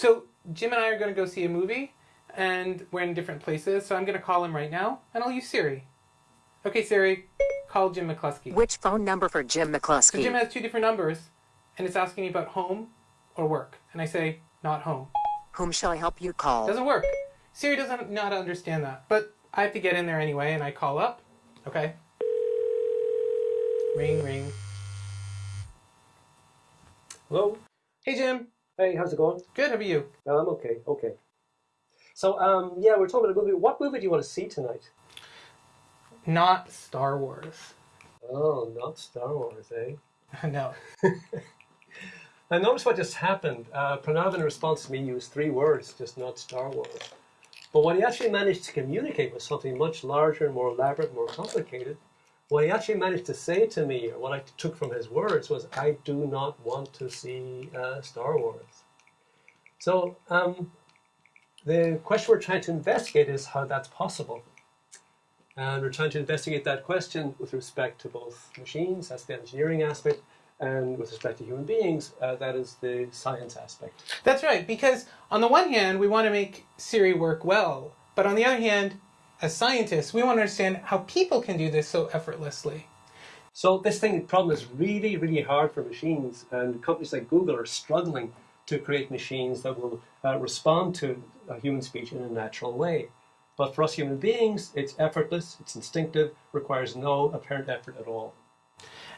So Jim and I are going to go see a movie, and we're in different places. So I'm going to call him right now, and I'll use Siri. Okay, Siri, call Jim McCloskey. Which phone number for Jim So McCloskey? Jim has two different numbers, and it's asking me about home or work, and I say not home. Whom shall I help you call? Doesn't work. Siri doesn't know how to understand that, but I have to get in there anyway, and I call up. Okay. Ring, ring. Hello. Hey, Jim. Hey, how's it going? Good. How are you? I'm okay, okay. So, um, yeah, we're talking about a movie. What movie do you want to see tonight? Not Star Wars. Oh, not Star Wars, eh? no. Now, notice what just happened. Uh, Pranav, in response to me, used three words, just not Star Wars. But what he actually managed to communicate was something much larger, and more elaborate, more complicated. What he actually managed to say to me, or what I took from his words, was, I do not want to see uh, Star Wars. So, um, the question we're trying to investigate is how that's possible. And we're trying to investigate that question with respect to both machines, that's the engineering aspect, and with respect to human beings, uh, that is the science aspect. That's right, because on the one hand, we want to make Siri work well, but on the other hand, as scientists, we want to understand how people can do this so effortlessly. So this thing problem is really, really hard for machines, and companies like Google are struggling to create machines that will uh, respond to uh, human speech in a natural way. But for us human beings, it's effortless, it's instinctive, requires no apparent effort at all.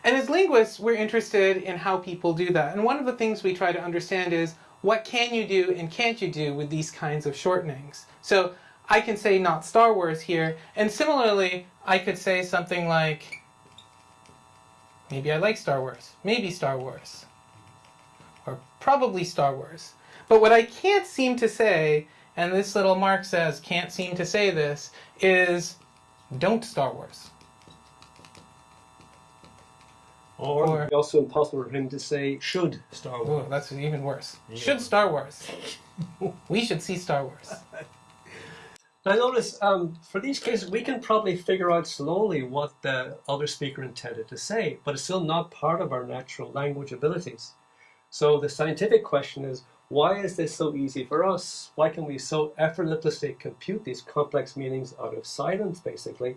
And as linguists, we're interested in how people do that. And one of the things we try to understand is what can you do and can't you do with these kinds of shortenings? So I can say not Star Wars here, and similarly, I could say something like, maybe I like Star Wars, maybe Star Wars, or probably Star Wars. But what I can't seem to say, and this little mark says can't seem to say this, is don't Star Wars. Or, Or- also impossible for him to say should Star Wars. Oh, that's even worse. Should Star Wars. we should see Star Wars. Now notice, um, for these cases, we can probably figure out slowly what the other speaker intended to say, but it's still not part of our natural language abilities. So the scientific question is, why is this so easy for us? Why can we so effortlessly compute these complex meanings out of silence, basically,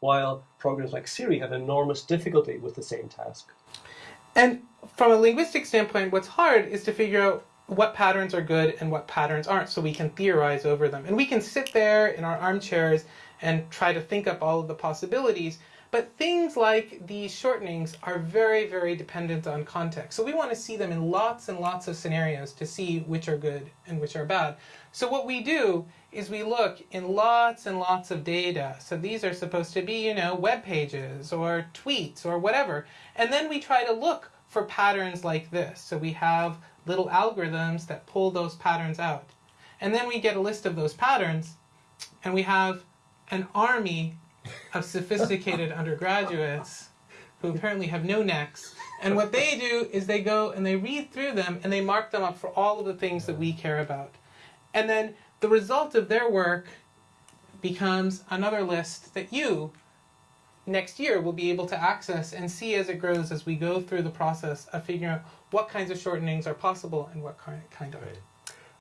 while programs like Siri have enormous difficulty with the same task? And from a linguistic standpoint, what's hard is to figure out what patterns are good and what patterns aren't so we can theorize over them. And we can sit there in our armchairs and try to think up all of the possibilities. But things like these shortenings are very, very dependent on context. So we want to see them in lots and lots of scenarios to see which are good and which are bad. So what we do is we look in lots and lots of data. So these are supposed to be, you know, web pages or tweets or whatever. And then we try to look for patterns like this. So we have little algorithms that pull those patterns out. And then we get a list of those patterns and we have an army of sophisticated undergraduates who apparently have no necks. And what they do is they go and they read through them and they mark them up for all of the things that we care about. And then the result of their work becomes another list that you next year we'll be able to access and see as it grows as we go through the process of figuring out what kinds of shortenings are possible and what kind, kind aren't.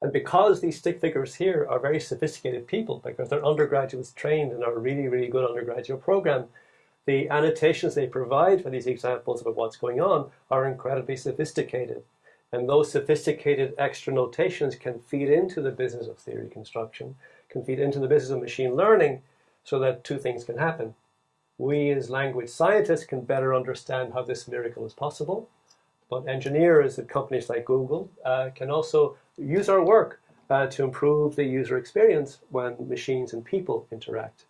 And because these stick figures here are very sophisticated people, because they're undergraduates trained in our really, really good undergraduate program, the annotations they provide for these examples about what's going on are incredibly sophisticated. And those sophisticated extra notations can feed into the business of theory construction, can feed into the business of machine learning, so that two things can happen. We as language scientists can better understand how this miracle is possible, but engineers at companies like Google uh, can also use our work uh, to improve the user experience when machines and people interact.